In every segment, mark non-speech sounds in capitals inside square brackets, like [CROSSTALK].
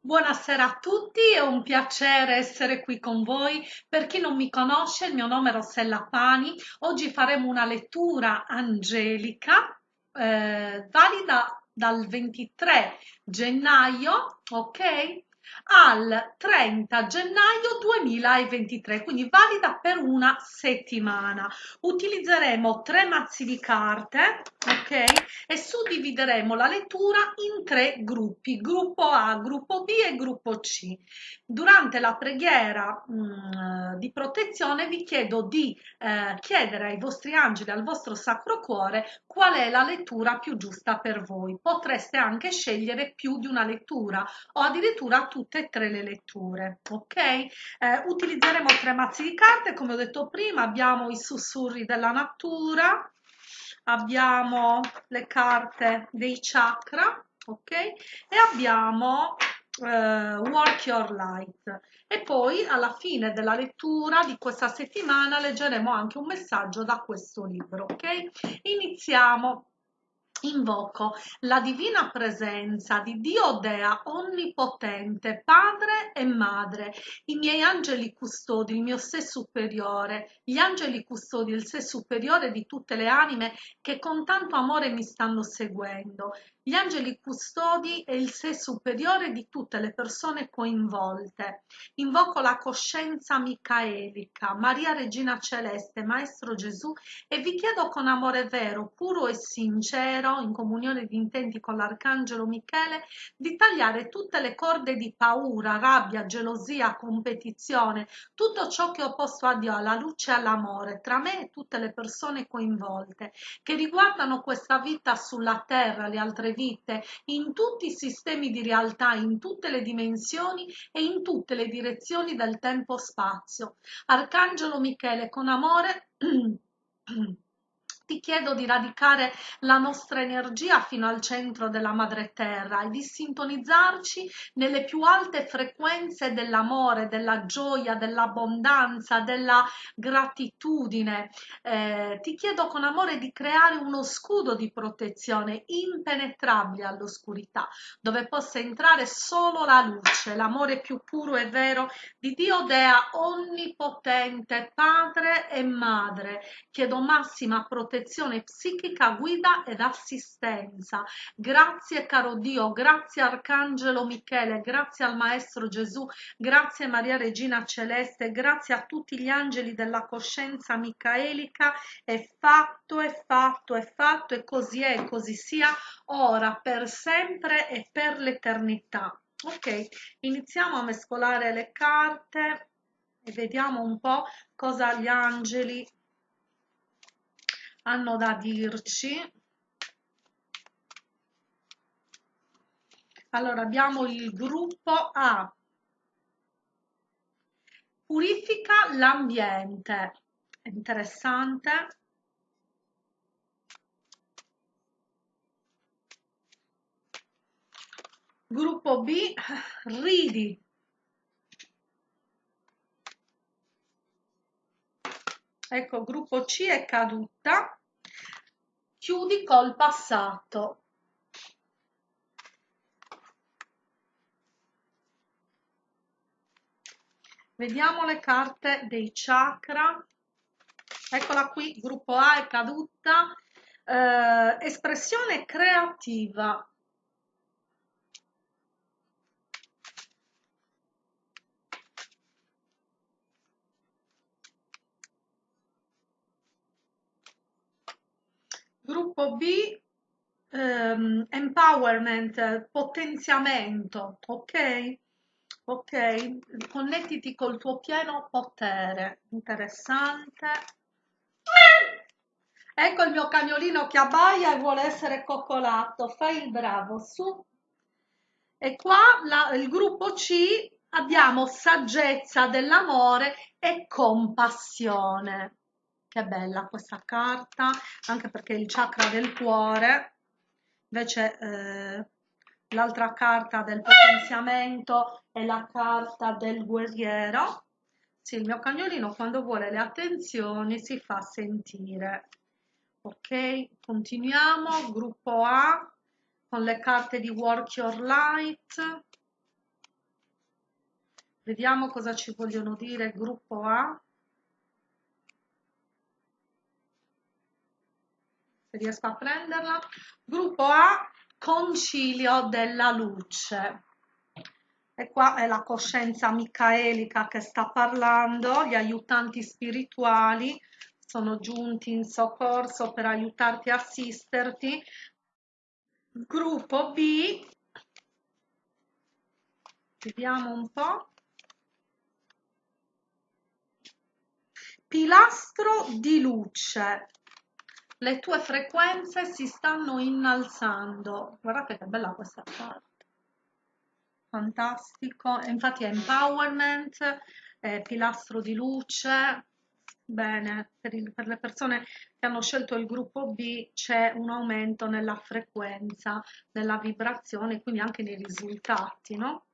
Buonasera a tutti, è un piacere essere qui con voi. Per chi non mi conosce, il mio nome è Rossella Pani. Oggi faremo una lettura angelica eh, valida dal 23 gennaio, ok? Al 30 gennaio 2023, quindi valida per una settimana. Utilizzeremo tre mazzi di carte, ok? E suddivideremo la lettura in tre gruppi, gruppo A, gruppo B e gruppo C. Durante la preghiera mh, mm, di protezione vi chiedo di eh, chiedere ai vostri angeli, al vostro sacro cuore, qual è la lettura più giusta per voi. Potreste anche scegliere più di una lettura o addirittura tutte e tre le letture, ok? Eh, utilizzeremo tre mazzi di carte, come ho detto prima, abbiamo i sussurri della natura, abbiamo le carte dei chakra, ok? E abbiamo eh, Work Your Light. E poi alla fine della lettura di questa settimana leggeremo anche un messaggio da questo libro, ok? Iniziamo Invoco la divina presenza di Dio Dea onnipotente, Padre e Madre, i miei angeli custodi, il mio sé superiore, gli angeli custodi, il sé superiore di tutte le anime che con tanto amore mi stanno seguendo, gli angeli custodi e il sé superiore di tutte le persone coinvolte. Invoco la coscienza micaelica, Maria Regina Celeste, Maestro Gesù e vi chiedo con amore vero, puro e sincero, in comunione di intenti con l'Arcangelo Michele, di tagliare tutte le corde di paura, rabbia, gelosia, competizione, tutto ciò che ho opposto a Dio, alla luce e all'amore, tra me e tutte le persone coinvolte, che riguardano questa vita sulla terra, le altre vite, in tutti i sistemi di realtà, in tutte le dimensioni e in tutte le direzioni del tempo-spazio. Arcangelo Michele, con amore [CLEARS THROAT] ti chiedo di radicare la nostra energia fino al centro della madre terra e di sintonizzarci nelle più alte frequenze dell'amore, della gioia, dell'abbondanza, della gratitudine. Eh, ti chiedo con amore di creare uno scudo di protezione impenetrabile all'oscurità, dove possa entrare solo la luce, l'amore più puro e vero di Dio Dea onnipotente, Padre e Madre. Chiedo massima protezione protezione psichica, guida ed assistenza. Grazie caro Dio, grazie Arcangelo Michele, grazie al Maestro Gesù, grazie Maria Regina Celeste, grazie a tutti gli angeli della coscienza micaelica. È fatto, è fatto, è fatto e così è, così sia, ora, per sempre e per l'eternità. Ok, iniziamo a mescolare le carte e vediamo un po' cosa gli angeli hanno da dirci. Allora abbiamo il gruppo A. Purifica l'ambiente. Interessante. Gruppo B ridi. Ecco gruppo C è caduta chiudi col passato. Vediamo le carte dei chakra. Eccola qui gruppo A è caduta. Eh, espressione creativa Gruppo B, ehm, empowerment, potenziamento, ok? Ok, connettiti col tuo pieno potere, interessante. Ecco il mio cagnolino che abbaia e vuole essere coccolato, fai il bravo, su. E qua la, il gruppo C abbiamo saggezza dell'amore e compassione che bella questa carta anche perché il chakra del cuore invece eh, l'altra carta del potenziamento è la carta del guerriero. Sì, il mio cagnolino quando vuole le attenzioni si fa sentire. Ok continuiamo. Gruppo A con le carte di work your light. Vediamo cosa ci vogliono dire. Gruppo A. Se riesco a prenderla. Gruppo A, concilio della luce. E qua è la coscienza micaelica che sta parlando, gli aiutanti spirituali sono giunti in soccorso per aiutarti e assisterti. Gruppo B, vediamo un po'. Pilastro di luce. Le tue frequenze si stanno innalzando. Guardate che bella questa carta fantastico, infatti è empowerment, è pilastro di luce, bene, per, il, per, le persone che hanno scelto il gruppo B c'è un aumento nella frequenza, nella vibrazione, quindi anche nei risultati, no?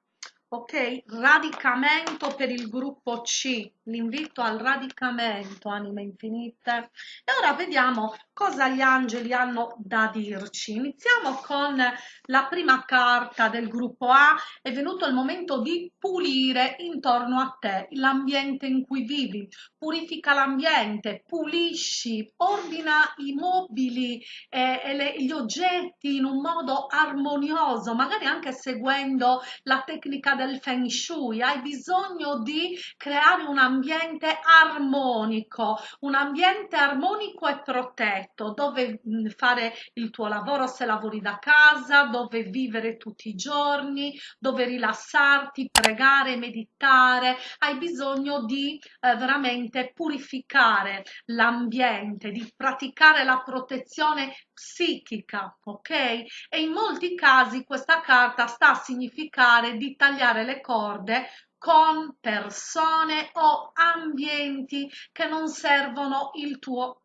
Ok? Radicamento per il gruppo C, l'invito al radicamento, anime infinite. E ora vediamo cosa gli angeli hanno da dirci. Iniziamo con la prima carta del gruppo A, è venuto il momento di pulire intorno a te l'ambiente in cui vivi, purifica l'ambiente, pulisci, ordina i mobili e, e le, gli oggetti in un modo armonioso, magari anche seguendo la tecnica del Feng Shui, hai bisogno di creare un ambiente armonico, un ambiente armonico e protetto, dove fare il tuo lavoro se lavori da casa, dove vivere tutti i giorni, dove rilassarti, pregare, meditare, hai bisogno di eh, veramente purificare l'ambiente, di praticare la protezione psichica, ok? E in molti casi questa carta sta a significare di tagliare le corde con persone o ambienti che non servono il tuo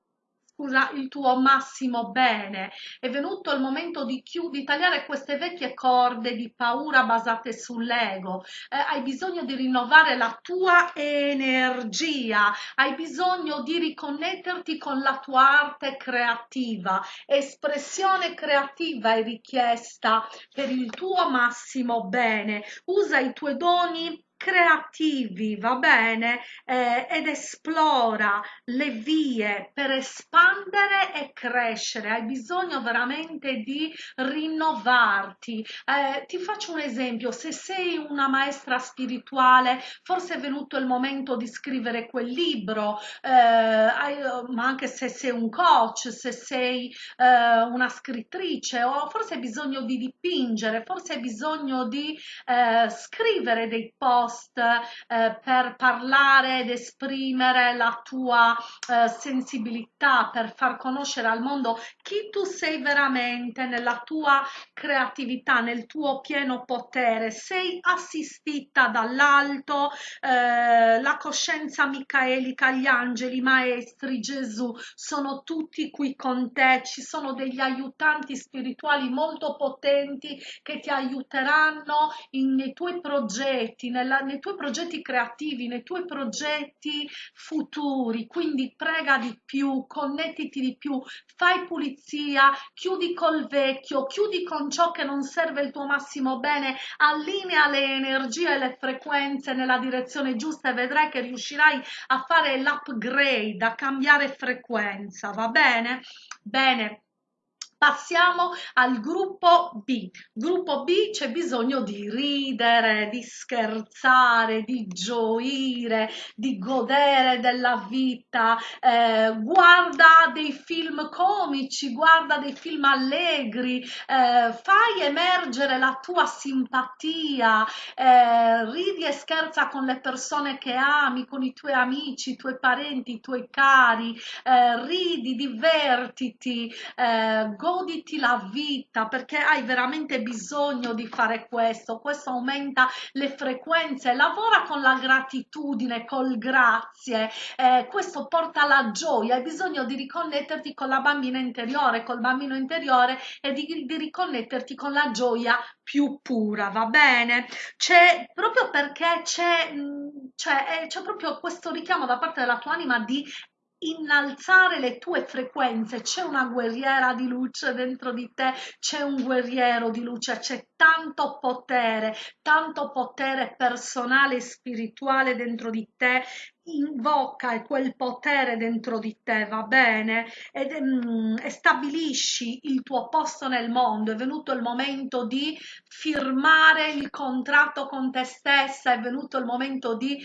scusa, il tuo massimo bene. È venuto il momento di, di tagliare queste vecchie corde di paura basate sull'ego. Eh, hai bisogno di rinnovare la tua energia, hai bisogno di riconnetterti con la tua arte creativa. Espressione creativa è richiesta per il tuo massimo bene. Usa i tuoi doni creativi, va bene, eh, ed esplora le vie per espandere e crescere. Hai bisogno veramente di rinnovarti. Eh, ti faccio un esempio, se sei una maestra spirituale, forse è venuto il momento di scrivere quel libro, eh, ma anche se sei un coach, se sei eh, una scrittrice, o forse hai bisogno di dipingere, forse hai bisogno di eh, scrivere dei post post eh, per parlare ed esprimere la tua eh, sensibilità, per far conoscere al mondo chi tu sei veramente nella tua creatività, nel tuo pieno potere. Sei assistita dall'alto, eh, la coscienza micaelica, gli angeli, maestri, Gesù, sono tutti qui con te, ci sono degli aiutanti spirituali molto potenti che ti aiuteranno in, nei tuoi progetti, nella, nei tuoi progetti creativi, nei tuoi progetti futuri, quindi prega di più, connettiti di più, fai pulizia, chiudi col vecchio, chiudi con ciò che non serve il tuo massimo bene, allinea le energie e le frequenze nella direzione giusta e vedrai che riuscirai a fare l'upgrade, a cambiare frequenza, va bene? Bene. Passiamo al gruppo B. Gruppo B c'è bisogno di ridere, di scherzare, di gioire, di godere della vita. Eh, guarda dei film comici, guarda dei film allegri, eh, fai emergere la tua simpatia, eh, ridi e scherza con le persone che ami, con i tuoi amici, i tuoi parenti, i tuoi cari, eh, ridi, divertiti, eh, goditi la vita perché hai veramente bisogno di fare questo, questo aumenta le frequenze, lavora con la gratitudine, col grazie, eh, questo porta la gioia, hai bisogno di riconnetterti con la bambina interiore, col bambino interiore e di, di riconnetterti con la gioia più pura, va bene? C'è proprio perché c'è, c'è, c'è proprio questo richiamo da parte della tua anima di innalzare le tue frequenze, c'è una guerriera di luce dentro di te, c'è un guerriero di luce, c'è tanto potere, tanto potere personale e spirituale dentro di te invoca quel potere dentro di te, va bene? Ed, mm, e stabilisci il tuo posto nel mondo. È venuto il momento di firmare il contratto con te stessa, è venuto il momento di,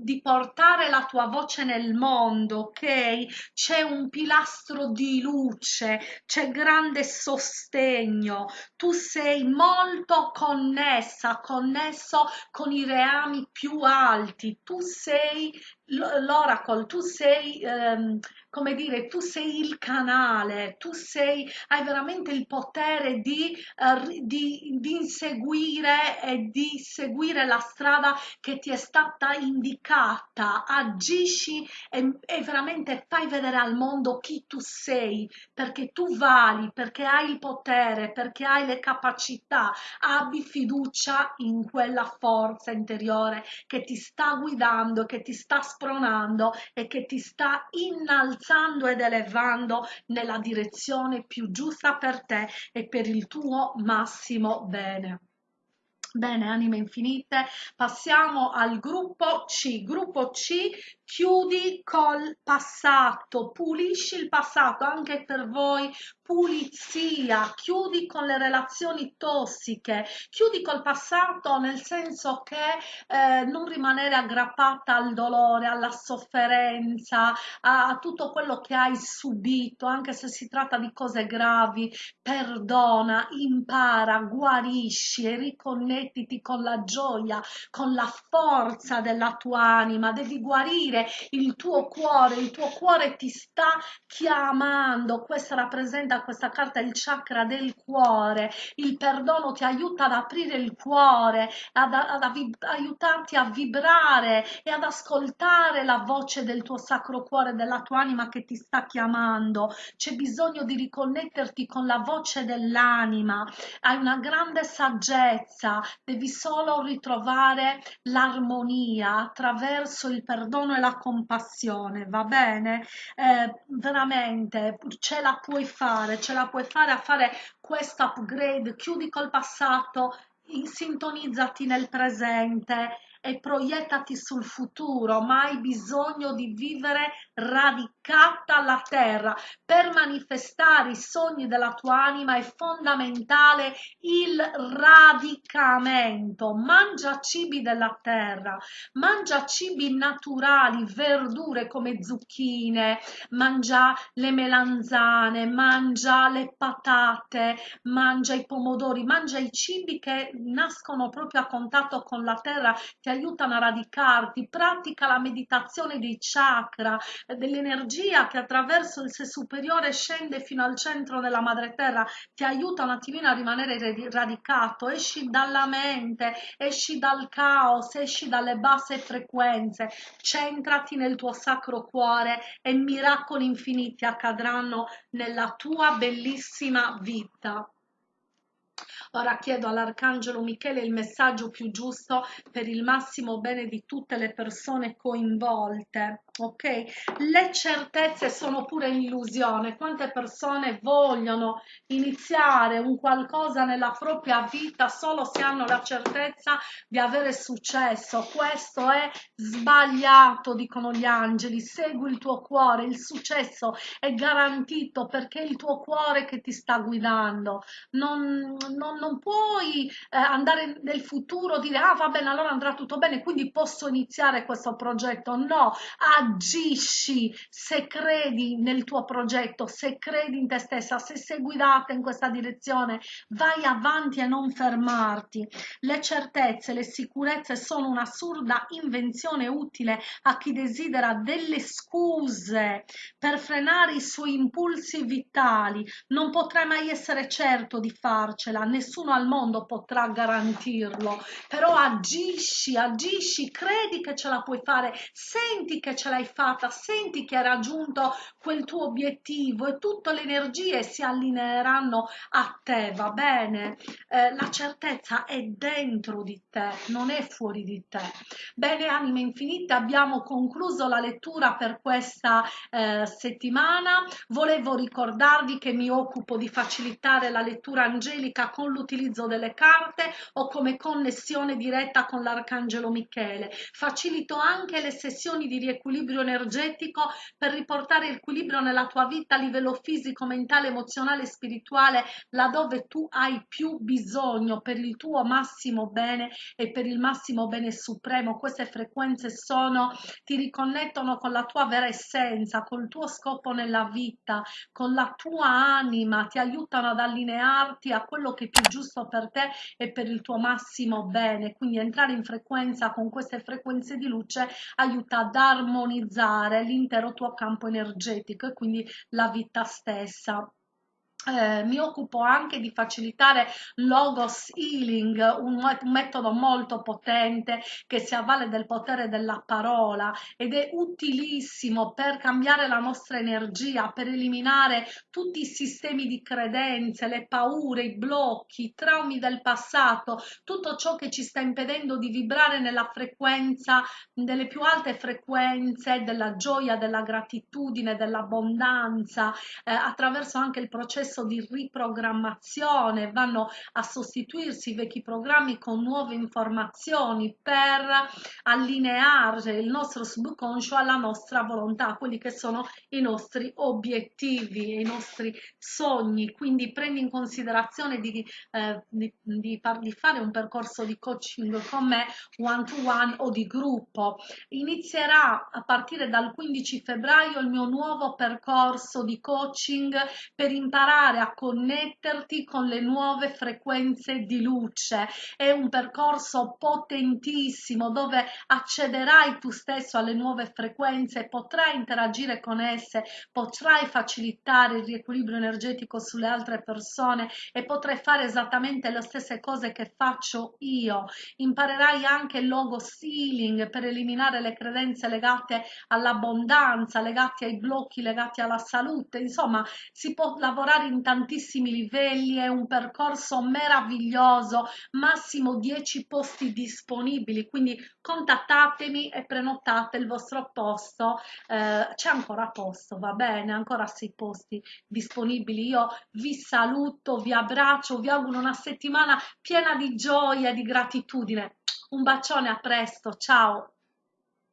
di portare la tua voce nel mondo, ok? C'è un pilastro di luce, c'è grande sostegno, tu sei molto connessa, connesso con i reami più alti, tu sei l'oracle, tu sei ehm, come dire, tu sei il canale, tu sei, hai veramente il potere di, uh, di, di inseguire e di seguire la strada che ti è stata indicata, agisci e, e veramente fai vedere al mondo chi tu sei, perché tu vali, perché hai il potere, perché hai le capacità, abbi fiducia in quella forza interiore che ti sta guidando, che ti sta spronando e che ti sta innalzando alzando ed elevando nella direzione più giusta per te e per il tuo massimo bene. Bene, anime infinite, passiamo al gruppo C. Gruppo C, chiudi col passato, pulisci il passato anche per voi pulizia, chiudi con le relazioni tossiche, chiudi col passato nel senso che eh, non rimanere aggrappata al dolore, alla sofferenza, a, a tutto quello che hai subito, anche se si tratta di cose gravi, perdona, impara, guarisci e riconnettiti con la gioia, con la forza della tua anima, devi guarire il tuo cuore, il tuo cuore ti sta chiamando, questa rappresenta questa carta il chakra del cuore, il perdono ti aiuta ad aprire il cuore, ad, ad, ad aiutarti a vibrare e ad ascoltare la voce del tuo sacro cuore, della tua anima che ti sta chiamando. C'è bisogno di riconnetterti con la voce dell'anima, hai una grande saggezza, devi solo ritrovare l'armonia attraverso il perdono e la compassione, va bene? Eh, veramente ce la puoi fare ce la puoi fare a fare questo upgrade, chiudi col passato, sintonizzati nel presente e proiettati sul futuro, ma hai bisogno di vivere radicata alla terra. Per manifestare i sogni della tua anima è fondamentale il radicamento. Mangia cibi della terra, mangia cibi naturali, verdure come zucchine, mangia le melanzane, mangia le patate, mangia i pomodori, mangia i cibi che nascono proprio a contatto con la terra, ti aiutano a radicarti, pratica la meditazione dei chakra, dell'energia che attraverso il sé superiore scende fino al centro della madre terra, ti aiuta un attimino a rimanere radicato, esci dalla mente, esci dal caos, esci dalle basse frequenze, centrati nel tuo sacro cuore e miracoli infiniti accadranno nella tua bellissima vita. Ora chiedo all'Arcangelo Michele il messaggio più giusto per il massimo bene di tutte le persone coinvolte. Ok? Le certezze sono pure illusione. Quante persone vogliono iniziare un qualcosa nella propria vita solo se hanno la certezza di avere successo. Questo è sbagliato, dicono gli angeli. Segui il tuo cuore, il successo è garantito perché è il tuo cuore che ti sta guidando. Non, non non puoi eh, andare nel futuro dire ah va bene allora andrà tutto bene quindi posso iniziare questo progetto no agisci se credi nel tuo progetto se credi in te stessa se sei guidata in questa direzione vai avanti e non fermarti. Le certezze le sicurezze sono un'assurda invenzione utile a chi desidera delle scuse per frenare i suoi impulsi vitali. Non potrai mai essere certo di farcela nessuno al mondo potrà garantirlo, però agisci, agisci, credi che ce la puoi fare, senti che ce l'hai l'hai fatta, senti che hai raggiunto quel tuo obiettivo e tutte le energie si allineeranno a te, va bene? Eh, la certezza è dentro di te, non è fuori di te. Bene, anime infinite, abbiamo concluso la lettura per questa eh, settimana. Volevo ricordarvi che mi occupo di facilitare la lettura angelica con l'utilizzo delle carte o come connessione diretta con l'arcangelo Michele. Facilito anche le sessioni di riequilibrio energetico per riportare il equilibrio nella tua vita a livello fisico, mentale, emozionale e spirituale, laddove tu hai più bisogno per il tuo massimo bene e per il massimo bene supremo. Queste frequenze sono, ti riconnettono con la tua vera essenza, col tuo scopo nella vita, con la tua anima, ti aiutano ad allinearti a quello che è più giusto per te e per il tuo massimo bene. Quindi entrare in frequenza con queste frequenze di luce aiuta ad armonizzare l'intero tuo campo energetico e quindi la vita stessa. Eh, mi occupo anche di facilitare logos healing, un, metodo molto potente che si avvale del potere della parola ed è utilissimo per cambiare la nostra energia, per eliminare tutti i sistemi di credenze, le paure, i blocchi, i traumi del passato, tutto ciò che ci sta impedendo di vibrare nella frequenza, delle più alte frequenze della gioia, della gratitudine, dell'abbondanza, eh, attraverso anche il processo processo di riprogrammazione, vanno a sostituirsi i vecchi programmi con nuove informazioni per allineare il nostro subconscio alla nostra volontà, quelli che sono i nostri obiettivi i nostri sogni. Quindi prendi in considerazione di, eh, di, di, far, di fare un percorso di coaching con me one to one o di gruppo. Inizierà a partire dal 15 febbraio il mio nuovo percorso di coaching per imparare imparare a connetterti con le nuove frequenze di luce. È un percorso potentissimo dove accederai tu stesso alle nuove frequenze, potrai interagire con esse, potrai facilitare il riequilibrio energetico sulle altre persone e potrai fare esattamente le stesse cose che faccio io. Imparerai anche il logo sealing per eliminare le credenze legate all'abbondanza, legate ai blocchi, legati alla salute. Insomma, si può lavorare in tantissimi livelli, è un percorso meraviglioso, massimo 10 posti disponibili, quindi contattatemi e prenotate il vostro posto, eh, c'è ancora posto, va bene, ancora 6 posti disponibili. Io vi saluto, vi abbraccio, vi auguro una settimana piena di gioia e di gratitudine. Un bacione, a presto, ciao!